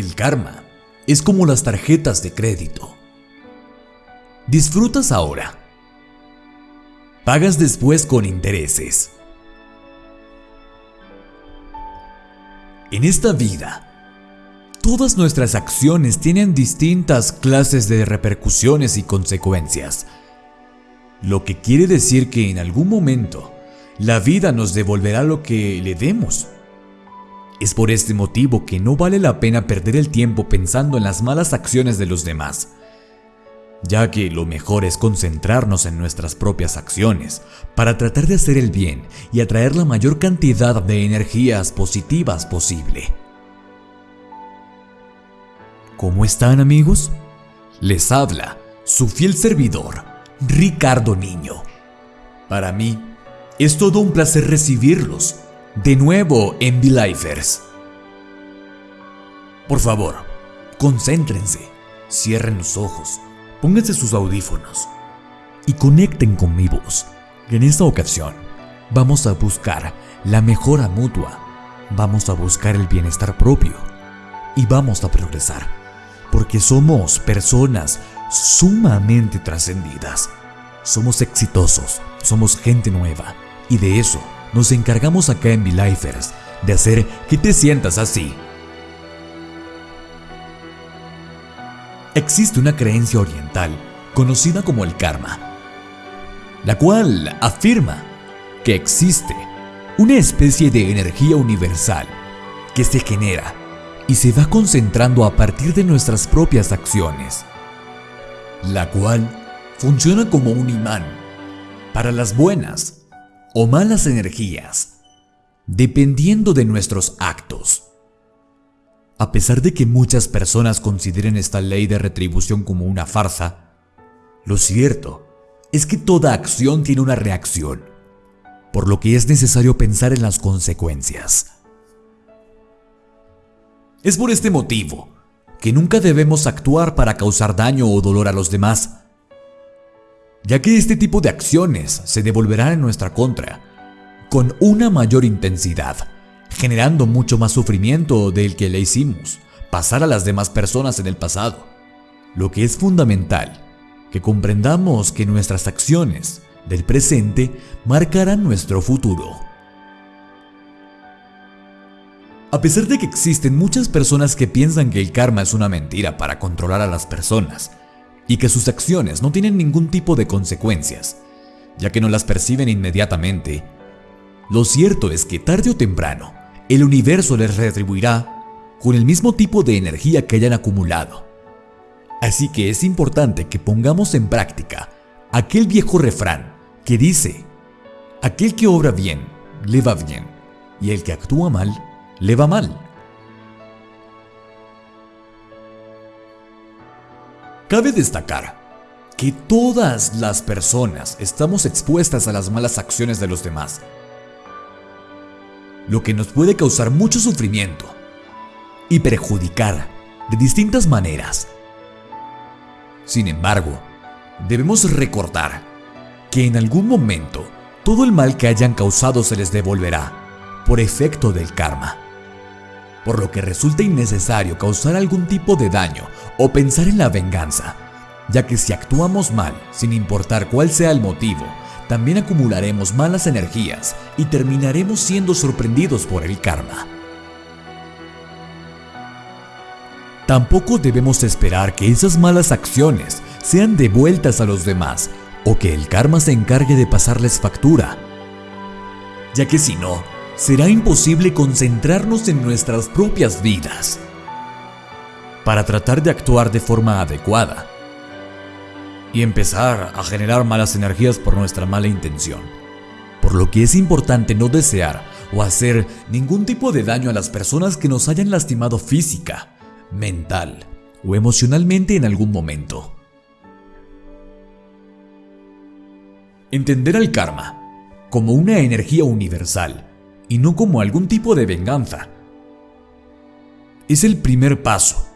El karma es como las tarjetas de crédito. Disfrutas ahora. Pagas después con intereses. En esta vida, todas nuestras acciones tienen distintas clases de repercusiones y consecuencias. Lo que quiere decir que en algún momento la vida nos devolverá lo que le demos. Es por este motivo que no vale la pena perder el tiempo pensando en las malas acciones de los demás, ya que lo mejor es concentrarnos en nuestras propias acciones para tratar de hacer el bien y atraer la mayor cantidad de energías positivas posible. ¿Cómo están amigos? Les habla su fiel servidor, Ricardo Niño. Para mí, es todo un placer recibirlos de nuevo en V-Lifers. Por favor, concéntrense, cierren los ojos, pónganse sus audífonos y conecten con mi voz. En esta ocasión, vamos a buscar la mejora mutua, vamos a buscar el bienestar propio y vamos a progresar, porque somos personas sumamente trascendidas. Somos exitosos, somos gente nueva y de eso nos encargamos acá en V-Lifers, de hacer que te sientas así. Existe una creencia oriental conocida como el karma, la cual afirma que existe una especie de energía universal que se genera y se va concentrando a partir de nuestras propias acciones, la cual funciona como un imán para las buenas o malas energías, dependiendo de nuestros actos. A pesar de que muchas personas consideren esta ley de retribución como una farsa, lo cierto es que toda acción tiene una reacción, por lo que es necesario pensar en las consecuencias. Es por este motivo que nunca debemos actuar para causar daño o dolor a los demás, ya que este tipo de acciones se devolverán en nuestra contra con una mayor intensidad, generando mucho más sufrimiento del que le hicimos pasar a las demás personas en el pasado. Lo que es fundamental, que comprendamos que nuestras acciones del presente marcarán nuestro futuro. A pesar de que existen muchas personas que piensan que el karma es una mentira para controlar a las personas, y que sus acciones no tienen ningún tipo de consecuencias, ya que no las perciben inmediatamente. Lo cierto es que tarde o temprano, el universo les retribuirá con el mismo tipo de energía que hayan acumulado. Así que es importante que pongamos en práctica aquel viejo refrán que dice, aquel que obra bien, le va bien, y el que actúa mal, le va mal. Cabe destacar que todas las personas estamos expuestas a las malas acciones de los demás, lo que nos puede causar mucho sufrimiento y perjudicar de distintas maneras. Sin embargo, debemos recordar que en algún momento todo el mal que hayan causado se les devolverá por efecto del karma por lo que resulta innecesario causar algún tipo de daño o pensar en la venganza, ya que si actuamos mal, sin importar cuál sea el motivo, también acumularemos malas energías y terminaremos siendo sorprendidos por el karma. Tampoco debemos esperar que esas malas acciones sean devueltas a los demás o que el karma se encargue de pasarles factura, ya que si no, será imposible concentrarnos en nuestras propias vidas para tratar de actuar de forma adecuada y empezar a generar malas energías por nuestra mala intención. Por lo que es importante no desear o hacer ningún tipo de daño a las personas que nos hayan lastimado física, mental o emocionalmente en algún momento. Entender al karma como una energía universal y no como algún tipo de venganza. Es el primer paso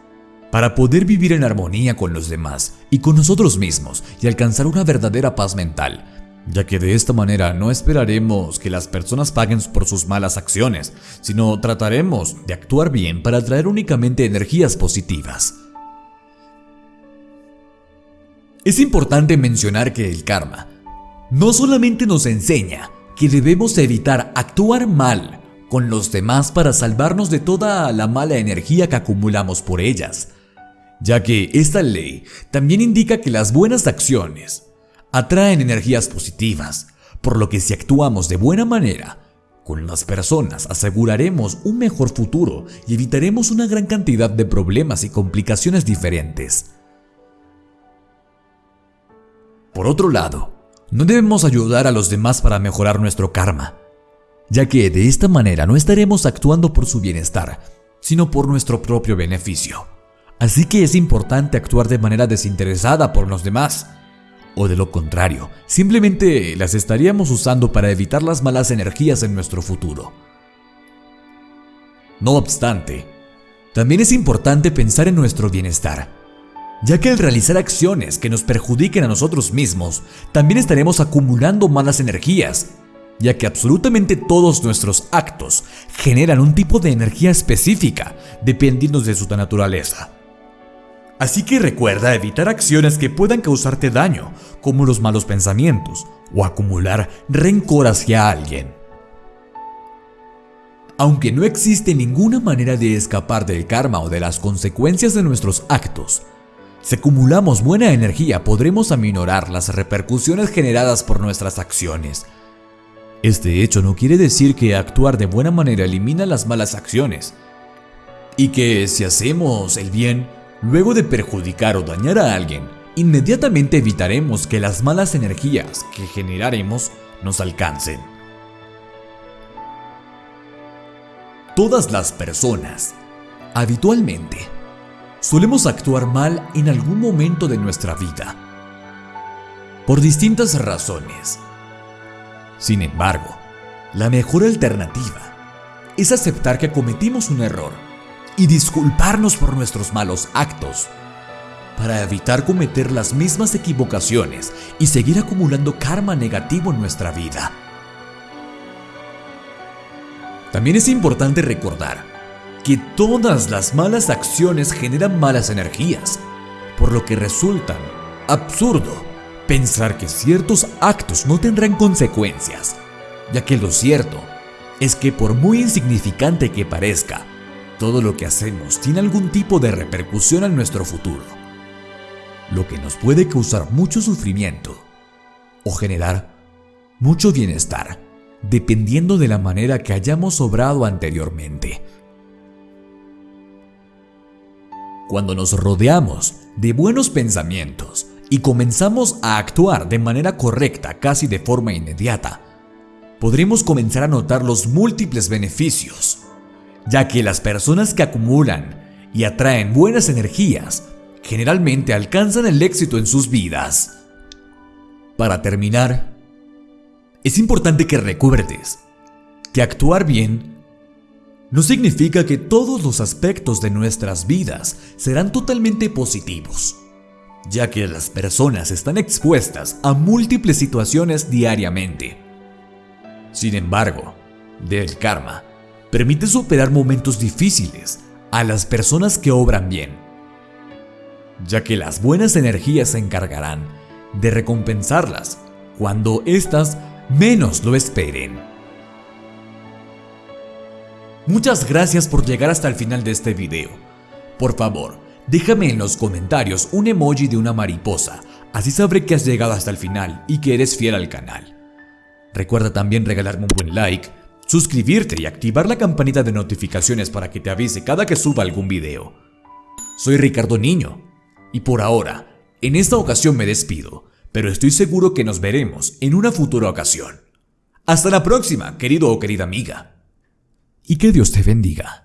para poder vivir en armonía con los demás y con nosotros mismos y alcanzar una verdadera paz mental, ya que de esta manera no esperaremos que las personas paguen por sus malas acciones, sino trataremos de actuar bien para atraer únicamente energías positivas. Es importante mencionar que el karma no solamente nos enseña que debemos evitar actuar mal con los demás para salvarnos de toda la mala energía que acumulamos por ellas, ya que esta ley también indica que las buenas acciones atraen energías positivas, por lo que si actuamos de buena manera con las personas aseguraremos un mejor futuro y evitaremos una gran cantidad de problemas y complicaciones diferentes. Por otro lado, no debemos ayudar a los demás para mejorar nuestro karma, ya que de esta manera no estaremos actuando por su bienestar, sino por nuestro propio beneficio. Así que es importante actuar de manera desinteresada por los demás, o de lo contrario, simplemente las estaríamos usando para evitar las malas energías en nuestro futuro. No obstante, también es importante pensar en nuestro bienestar, ya que al realizar acciones que nos perjudiquen a nosotros mismos, también estaremos acumulando malas energías, ya que absolutamente todos nuestros actos generan un tipo de energía específica, dependiendo de su naturaleza. Así que recuerda evitar acciones que puedan causarte daño, como los malos pensamientos o acumular rencor hacia alguien. Aunque no existe ninguna manera de escapar del karma o de las consecuencias de nuestros actos, si acumulamos buena energía podremos aminorar las repercusiones generadas por nuestras acciones. Este hecho no quiere decir que actuar de buena manera elimina las malas acciones, y que si hacemos el bien, Luego de perjudicar o dañar a alguien, inmediatamente evitaremos que las malas energías que generaremos nos alcancen. Todas las personas, habitualmente, solemos actuar mal en algún momento de nuestra vida, por distintas razones. Sin embargo, la mejor alternativa es aceptar que cometimos un error y disculparnos por nuestros malos actos, para evitar cometer las mismas equivocaciones y seguir acumulando karma negativo en nuestra vida. También es importante recordar que todas las malas acciones generan malas energías, por lo que resulta absurdo pensar que ciertos actos no tendrán consecuencias, ya que lo cierto es que por muy insignificante que parezca, todo lo que hacemos tiene algún tipo de repercusión en nuestro futuro, lo que nos puede causar mucho sufrimiento o generar mucho bienestar, dependiendo de la manera que hayamos obrado anteriormente. Cuando nos rodeamos de buenos pensamientos y comenzamos a actuar de manera correcta casi de forma inmediata, podremos comenzar a notar los múltiples beneficios ya que las personas que acumulan y atraen buenas energías generalmente alcanzan el éxito en sus vidas. Para terminar, es importante que recuerdes que actuar bien no significa que todos los aspectos de nuestras vidas serán totalmente positivos, ya que las personas están expuestas a múltiples situaciones diariamente. Sin embargo, del karma permite superar momentos difíciles a las personas que obran bien, ya que las buenas energías se encargarán de recompensarlas cuando éstas menos lo esperen. Muchas gracias por llegar hasta el final de este video. Por favor, déjame en los comentarios un emoji de una mariposa, así sabré que has llegado hasta el final y que eres fiel al canal. Recuerda también regalarme un buen like, suscribirte y activar la campanita de notificaciones para que te avise cada que suba algún video. Soy Ricardo Niño, y por ahora, en esta ocasión me despido, pero estoy seguro que nos veremos en una futura ocasión. Hasta la próxima, querido o querida amiga. Y que Dios te bendiga.